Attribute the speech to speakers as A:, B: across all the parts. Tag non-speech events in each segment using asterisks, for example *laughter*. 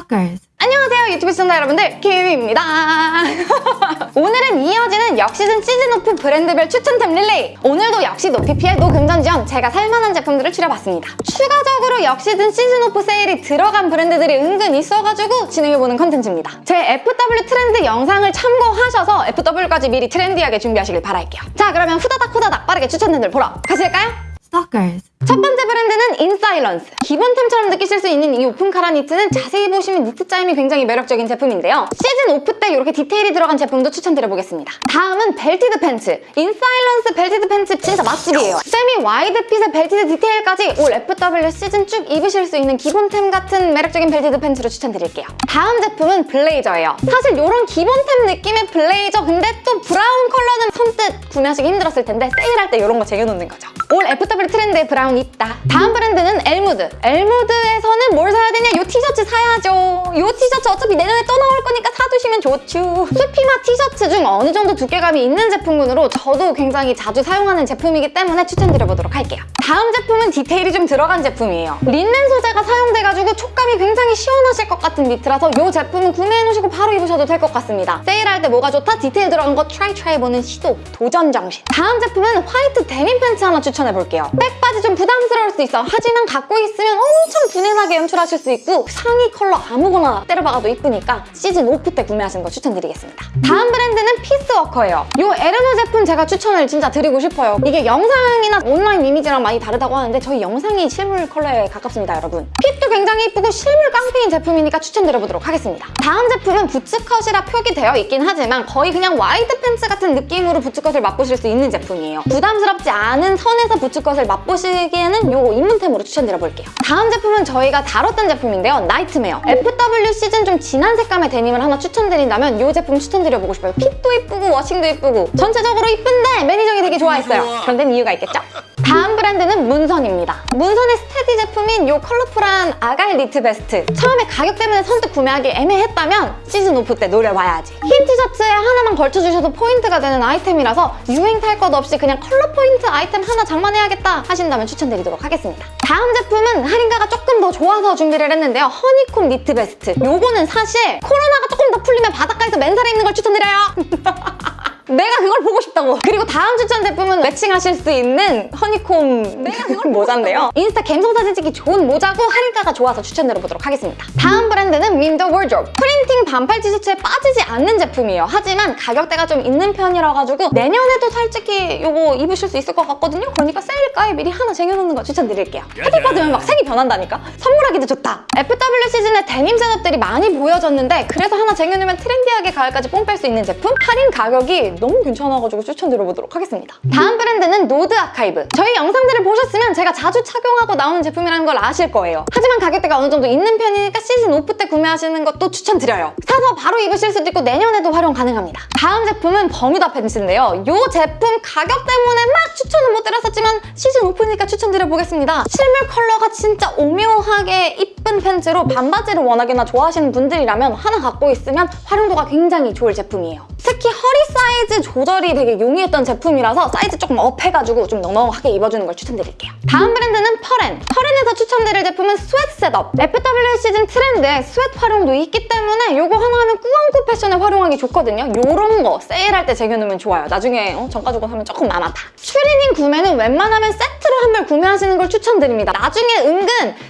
A: Stalkers.
B: 안녕하세요 유튜브 시청자 여러분들 키위입니다 *laughs* 오늘은 이어지는 역시즌 시즌 오프 브랜드별 추천템 릴레이 오늘도 역시 no PPL의 no 금전지원 제가 살만한 제품들을 추려봤습니다 추가적으로 역시즌 시즌 오프 세일이 들어간 브랜드들이 은근 있어가지고 진행해보는 컨텐츠입니다 제 FW 트렌드 영상을 참고하셔서 FW까지 미리 트렌디하게 준비하시길 바랄게요 자 그러면 후다닥 후다닥 빠르게 추천템들 보러 가실까요?
A: Stalkers.
B: 첫 번째 브랜드는 인사일런스. 기본템처럼 느끼실 수 있는 이 오픈 카라 니트는 자세히 보시면 니트 짜임이 굉장히 매력적인 제품인데요. 시즌 오프 때 이렇게 디테일이 들어간 제품도 추천드려보겠습니다. 다음은 belted 팬츠. 인사일런스 belted 팬츠 진짜 맛집이에요. semi wide fit의 belted 디테일까지 올 FW 시즌 쭉 입으실 수 있는 기본템 같은 매력적인 belted 팬츠로 추천드릴게요. 다음 제품은 블레이저예요. 사실 이런 기본템 느낌의 블레이저 근데 또 브라운 컬러는 선뜻 구매하시기 힘들었을 텐데 세일할 때 이런 거 쟁여놓는 거죠. 올 FW 트렌드에 브라운 있다. 다음 브랜드는 엘무드. 엘무드에서는 뭘 사야 되냐? 이 티셔츠 사야죠. 이 티셔츠 어차피 내년에 또 나올 거니까 사두시면 좋죠. 수피마 티셔츠 중 어느 정도 두께감이 있는 제품군으로 저도 굉장히 자주 사용하는 제품이기 때문에 추천드려보도록 할게요. 다음 제품은 디테일이 좀 들어간 제품이에요. 린넨 소재가 사용돼가지고 촉감이 굉장히 시원하실 것 같은 니트라서 이 제품은 구매해놓으시고 바로 입으셔도 될 것 같습니다. 세일할 때 뭐가 좋다? 디테일 들어간 거 try try 해보는 시도, 도전 정신. 다음 제품은 화이트 데님 팬츠 하나 추천해볼게요. 백바지 좀 부담스러울 수 있어. 하지만 갖고 있으면 엄청 부내나게 연출하실 수 있고 상의 컬러 아무거나 때려박아도 이쁘니까 시즌 오프 때 구매하시는 거 추천드리겠습니다. 다음 브랜드는 피스워커예요. 이 에르노 제품 제가 추천을 진짜 드리고 싶어요. 이게 영상이나 온라인 이미지랑 많이 다르다고 하는데 저희 영상이 실물 컬러에 가깝습니다, 여러분. fit도 굉장히 이쁘고 실물 깡패인 제품이니까 추천드려보도록 하겠습니다. 다음 제품은 bootcut이라 표기되어 있긴 하지만 거의 그냥 wide 팬츠 같은 느낌으로 bootcut을 맛보실 수 있는 제품이에요. 부담스럽지 않은 선에서 bootcut을 맛보시기에는 이거 입문템으로 추천드려볼게요. 다음 제품은 저희가 다뤘던 제품인데요. 나이트메어. FW 시즌 좀 진한 색감의 데님을 하나 추천드린다면 이 제품 추천드려보고 싶어요. fit도 이쁘고 washing도 이쁘고 전체적으로 이쁜데 매니저님이 되게 좋아했어요. 그런 데는 이유가 있겠죠? 다음 브랜드는 문선입니다. 문선의 steady 제품인 이 컬러풀한 argyle 니트 베스트. 처음에 가격 때문에 선뜻 구매하기 애매했다면 시즌 오프 때 노려봐야지. 흰 티셔츠에 하나만 걸쳐주셔도 포인트가 되는 아이템이라서 유행 탈 것 없이 그냥 컬러 포인트 아이템 하나 장만해야겠다 하신다면 추천드리도록 하겠습니다. 다음 제품은 할인가가 조금 더 좋아서 준비를 했는데요. honeycomb 니트 베스트. 요거는 사실 코로나가 조금 더 풀리면 바닷가에서 맨살에 입는 걸 추천드려요. *laughs* 내가 그걸 보고 싶다고. 그리고 다음 추천 제품은 매칭하실 수 있는 honeycomb 내가 그걸 *laughs* 모자인데요. 인스타 갬성 사진 찍기 좋은 모자고 할인가가 좋아서 추천드려보도록 하겠습니다. 다음 브랜드는 윈더 월드롭. 프린팅 반팔 티셔츠에 빠지지 않는 제품이에요. 하지만 가격대가 좀 있는 편이라 가지고 내년에도 솔직히 이거 입으실 수 있을 것 같거든요. 그러니까 세일가에 미리 하나 쟁여놓는 거 추천드릴게요. 햇빛 받으면 막 색이 변한다니까? 선물하기도 좋다. FW 시즌에 데님 setup들이 많이 보여졌는데 그래서 하나 쟁여놓으면 트렌디하게 가을까지 뽕 뺄 수 있는 제품? 할인 가격이 너무 괜찮아가지고 추천드려보도록 하겠습니다. 다음 브랜드는 노드 아카이브. 저희 영상들을 보셨으면 제가 자주 착용하고 나오는 제품이라는 걸 아실 거예요. 하지만 가격대가 어느 정도 있는 편이니까 시즌 오프 때 구매하시는 것도 추천드려요. 사서 바로 입으실 수도 있고 내년에도 활용 가능합니다. 다음 제품은 버뮤다 팬츠인데요. 이 제품 가격 때문에 막 추천은 못 드렸었지만 시즌 오프니까 추천드려보겠습니다. 실물 컬러가 진짜 오묘하게 이쁜 팬츠로 반바지를 워낙에나 좋아하시는 분들이라면 하나 갖고 있으면 활용도가 굉장히 좋을 제품이에요. 특히 허리 사이즈 조절이 되게 용이했던 제품이라서 사이즈 조금 up해가지고 좀 넉넉하게 입어주는 걸 추천드릴게요. 다음 브랜드는 퍼렌. 퍼렌에서 추천드릴 제품은 sweat setup. FW 시즌 트렌드에 sweat 활용도 있기 때문에 이거 하나 하면 꾸안꾸 패션에 활용하기 좋거든요. 이런 거 세일할 때 쟁여놓으면 좋아요. 나중에 어, 정가 주고 사면 조금 마마다. 추리닝 구매는 웬만하면 세트로 한 벌 구매하시는 걸 추천드립니다. 나중에 은근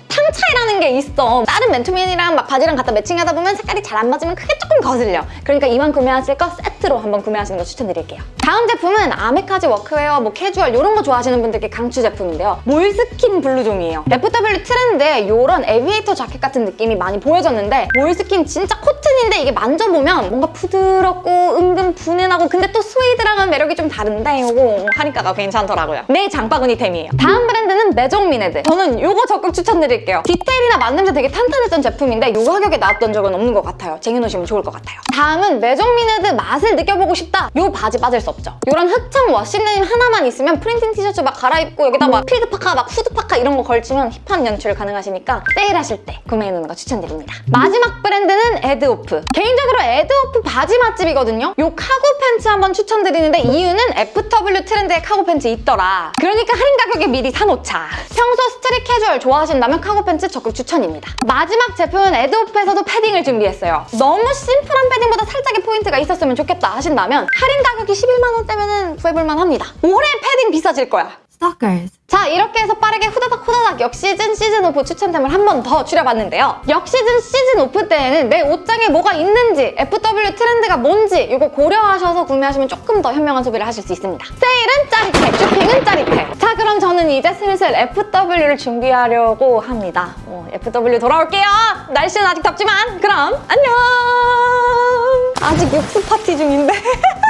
B: 톤 차이라는 게 있어. 다른 맨투맨이랑 막 바지랑 갖다 매칭하다 보면 색깔이 잘 안 맞으면 그게 조금 거슬려. 그러니까 이왕 구매하실 거 세트로 한번 구매하시는 거 추천드릴게요. 다음 제품은 아메카지 워크웨어, 뭐 캐주얼 이런 거 좋아하시는 분들께 강추 제품인데요. 몰스킨 블루종이에요. FW 트렌드에 이런 aviator 자켓 같은 느낌이 많이 보여졌는데 몰스킨 진짜 코튼인데 이게 만져보면 뭔가 부드럽고 은근 부내나고 근데 또 스웨이드랑은 매력이 좀 다른데 이거 할인가가 괜찮더라고요. 내 장바구니템이에요. 다음 브랜드는 메종미네드. 저는 이거 적극 추천드릴게요. 디테일이나 만듦새 되게 탄탄했던 제품인데 이 가격에 나왔던 적은 없는 것 같아요. 쟁여놓으시면 좋을 것 같아요. 다음은 메종미네드 맛을 느껴보고 싶다 요 바지 빠질 수 없죠. 요런 흑청 washing 데님 하나만 있으면 프린팅 티셔츠 막 갈아입고 여기다 막 field 파카, 막 후드 파카 이런 거 걸치면 힙한 연출 가능하시니까 세일하실 때 구매해놓는 거 추천드립니다. 마지막 브랜드는 에드오프. 개인적으로 에드오프 바지 맛집이거든요. 요 카고 팬츠 한번 추천드리는데 이유는 FW 트렌드에 카고 팬츠 있더라. 그러니까 할인 가격에 미리 사놓자. 평소 street 캐주얼 좋아하신다면 카고 팬츠 적극 추천입니다. 마지막 제품은 에드오프에서도 패딩을 준비했어요. 너무 심플한 패딩보다 살짝의 포인트가 있었으면 좋겠다 하신다면 할인 가격이 11만 원대면 구해볼만 합니다. 올해 패딩 비싸질 거야.
A: Stalkers.
B: 자 이렇게 해서 빠르게 후다닥 후다닥 역시즌 시즌 오프 추천템을 한 번 더 추려봤는데요. 역시즌 시즌 오프 때에는 내 옷장에 뭐가 있는지 FW 트렌드가 뭔지 이거 고려하셔서 구매하시면 조금 더 현명한 소비를 하실 수 있습니다. 세일은 짜릿해, 쇼핑은 짜릿해. 자 그럼 저는 이제 슬슬 FW를 준비하려고 합니다. 어, FW 돌아올게요. 날씨는 아직 덥지만 그럼 안녕. 아직 육수 파티 중인데. *laughs*